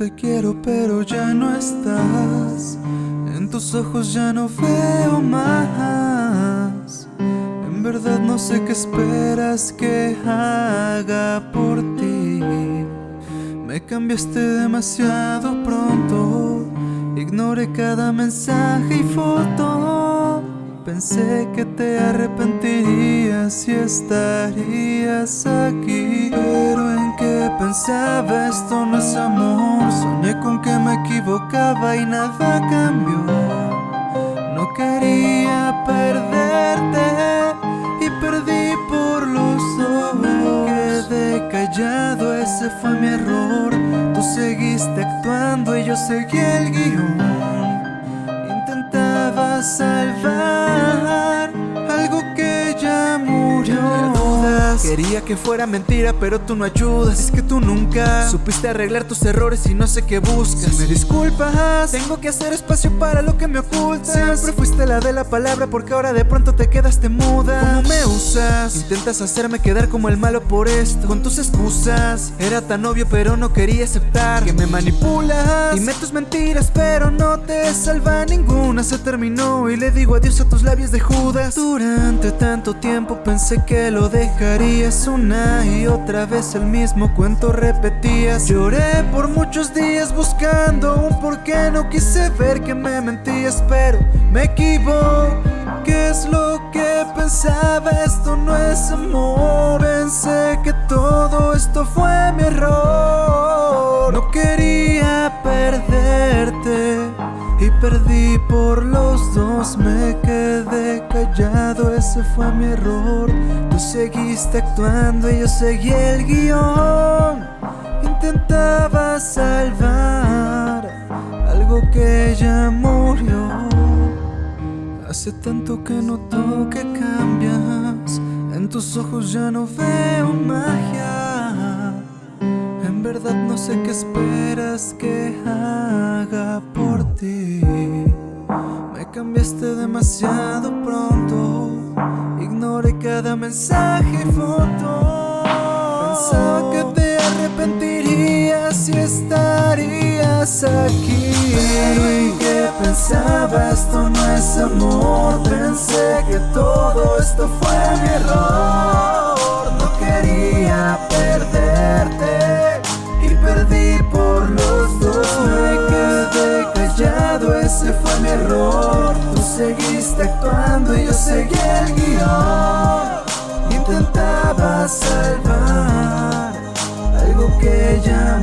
te quiero pero ya no estás. En tus ojos ya no veo más. En verdad no sé qué esperas que haga por ti. Me cambiaste demasiado pronto. Ignoré cada mensaje y foto Pensé que te arrepentirías y estarías aquí Pero en qué pensaba esto no es amor. Soñé con que me equivocaba y nada cambió. No quería perderte y perdí por los Me quedé callado, ese fue mi error. Tú seguiste actuando y yo seguí el guion Intentaba salvar Quería que fuera mentira pero tú no ayudas. Es que tú nunca supiste arreglar tus errores y no sé qué buscas. Me disculpas, tengo que hacer espacio para lo que me ocultas. Siempre fuiste la de la palabra porque ahora de pronto te quedaste muda. ¿Cómo me usas? Intentas hacerme quedar como el malo por esto. Con tus excusas Era tan obvio pero no quería aceptar. Que me manipulas Dime tus mentiras pero no te salva ninguna. Se terminó y le digo adiós a tus labios de Judas. Durante tanto tiempo pensé que lo dejarías una y otra vez el mismo cuento repetías. Lloré por muchos días buscando un por qué No quise ver que me mentías pero me equivoqué. ¿Qué es lo que pensaba? Esto no es amor. Pensé que todo esto fue mi error. No quería perderte y perdí por los dos Me quedé ese fue mi error. Tú seguiste actuando y yo seguí el guion. Intentaba salvar algo que ya murió. Hace tanto que noto que cambias. En tus ojos ya no veo magia. En verdad no sé qué esperas que haga cambiaste demasiado pronto. Ignoré cada mensaje y foto. Pensaba que te arrepentirías y estarías aquí. Pero en qué pensaba esto no es amor. Pensé que todo esto fue mi error. No quería perderte y perdí por los dos. Me quedé callado, ese fue mi error seguiste actuando y yo seguí el guion. Intentaba salvar algo que ya